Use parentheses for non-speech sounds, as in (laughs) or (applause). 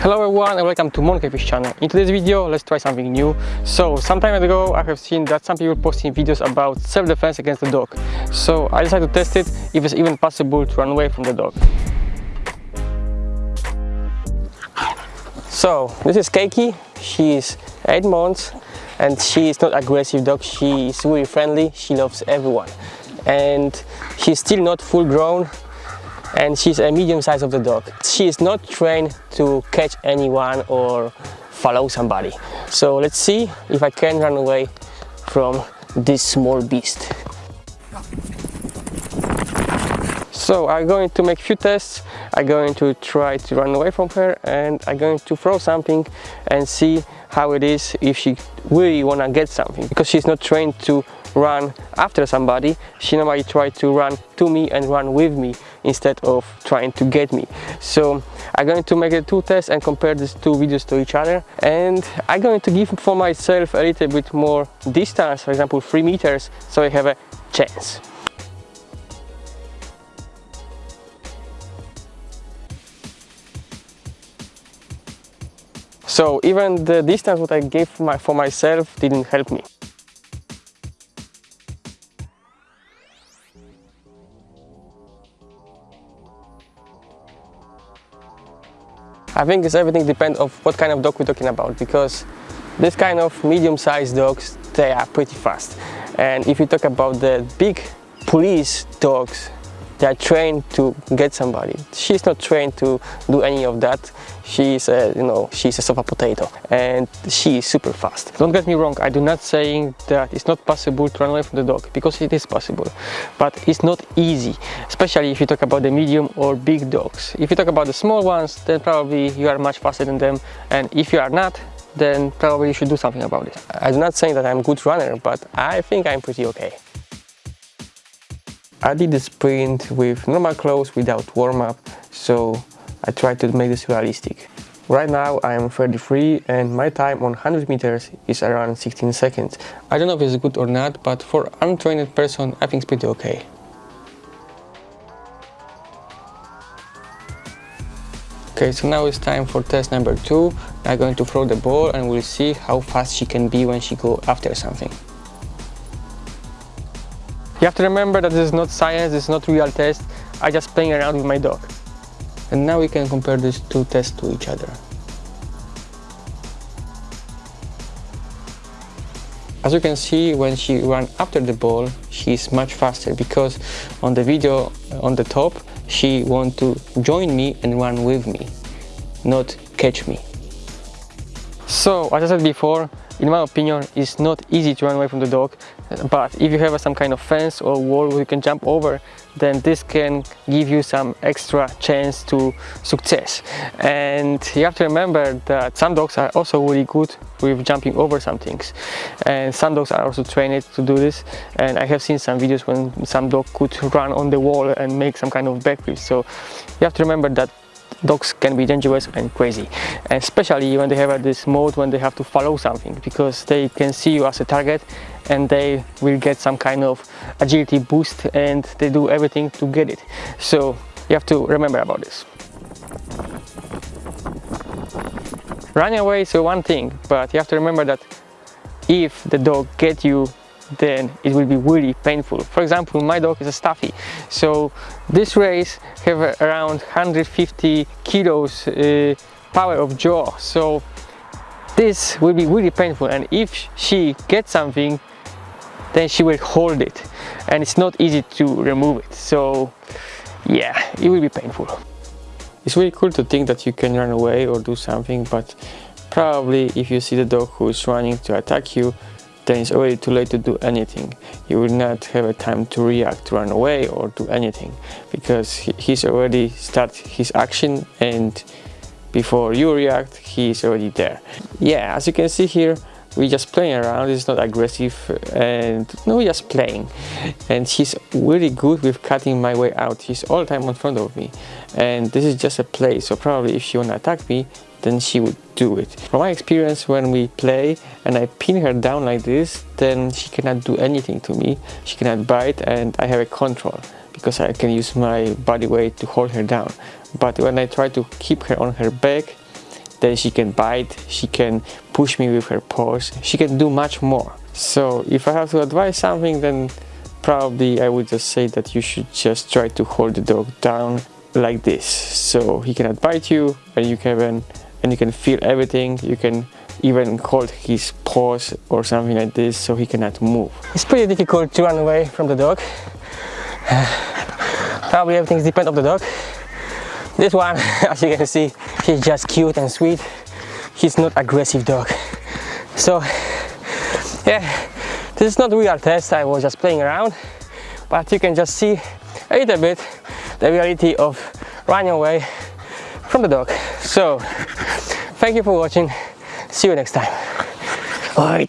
Hello everyone and welcome to Monkeyfish channel. In today's video, let's try something new. So, some time ago I have seen that some people posting videos about self-defense against the dog. So, I decided to test it if it's even possible to run away from the dog. So, this is Keiki. She is 8 months and she is not aggressive dog. She is really friendly. She loves everyone. And she's still not full grown and she's a medium size of the dog. She is not trained to catch anyone or follow somebody. So let's see if I can run away from this small beast. So I'm going to make few tests. I'm going to try to run away from her and I'm going to throw something and see how it is if she really wanna get something because she's not trained to run after somebody she try to run to me and run with me instead of trying to get me. So i'm going to make a two tests and compare these two videos to each other. And i'm going to give for myself a little bit more distance for example three meters so i have a chance. So even the distance what I gave my, for myself didn't help me. I think it's everything depends of what kind of dog we're talking about because this kind of medium-sized dogs they are pretty fast. And if you talk about the big police dogs they are trained to get somebody. She's not trained to do any of that. She's a you know she's a sofa potato. And she is super fast. Don't get me wrong i do not saying that it's not possible to run away from the dog because it is possible. But it's not easy especially if you talk about the medium or big dogs. If you talk about the small ones then probably you are much faster than them. And if you are not then probably you should do something about it. I'm not saying that i'm a good runner but i think i'm pretty okay I did the sprint with normal clothes without warm-up, so I tried to make this realistic. Right now I am 33 and my time on 100 meters is around 16 seconds. I don't know if it's good or not, but for untrained person I think it's pretty okay. Okay, so now it's time for test number two. I'm going to throw the ball and we'll see how fast she can be when she go after something. You have to remember that this is not science, this is not real test. I just playing around with my dog. And now we can compare these two tests to each other. As you can see, when she ran after the ball, she's much faster because on the video on the top, she want to join me and run with me, not catch me. So, as I said before, in my opinion it's not easy to run away from the dog but if you have some kind of fence or wall you can jump over then this can give you some extra chance to success. And you have to remember that some dogs are also really good with jumping over some things. And some dogs are also trained to do this. And I have seen some videos when some dog could run on the wall and make some kind of backflip so you have to remember that dogs can be dangerous and crazy especially when they have uh, this mode when they have to follow something because they can see you as a target and they will get some kind of agility boost and they do everything to get it. So you have to remember about this. Running away is one thing but you have to remember that if the dog get you then it will be really painful. For example, my dog is a Staffy, so this race have around 150 kilos uh, power of jaw, so this will be really painful. And if she gets something then she will hold it. And it's not easy to remove it. So yeah it will be painful. It's really cool to think that you can run away or do something but probably if you see the dog who is running to attack you then it's already too late to do anything. You will not have a time to react, run away or do anything because he's already start his action and before you react, he's already there. Yeah, as you can see here, we just playing around, it's not aggressive and no, we're just playing. And he's really good with cutting my way out. He's all the time in front of me. And this is just a play, so probably if she wanna attack me, then she would do it. From my experience when we play and I pin her down like this, then she cannot do anything to me. She cannot bite and I have a control because I can use my body weight to hold her down. But when I try to keep her on her back, then she can bite she can push me with her paws she can do much more so if i have to advise something then probably i would just say that you should just try to hold the dog down like this so he cannot bite you and you can and you can feel everything. You can even hold his paws or something like this so he cannot move. It's pretty difficult to run away from the dog. (sighs) Probably everything depends on the dog. This one (laughs) as you can see he's just cute and sweet. He's not aggressive dog. So (sighs) yeah this is not a real test. I was just playing around. But you can just see a little bit the reality of running away from the dog. So thank you for watching. See you next time. Oi,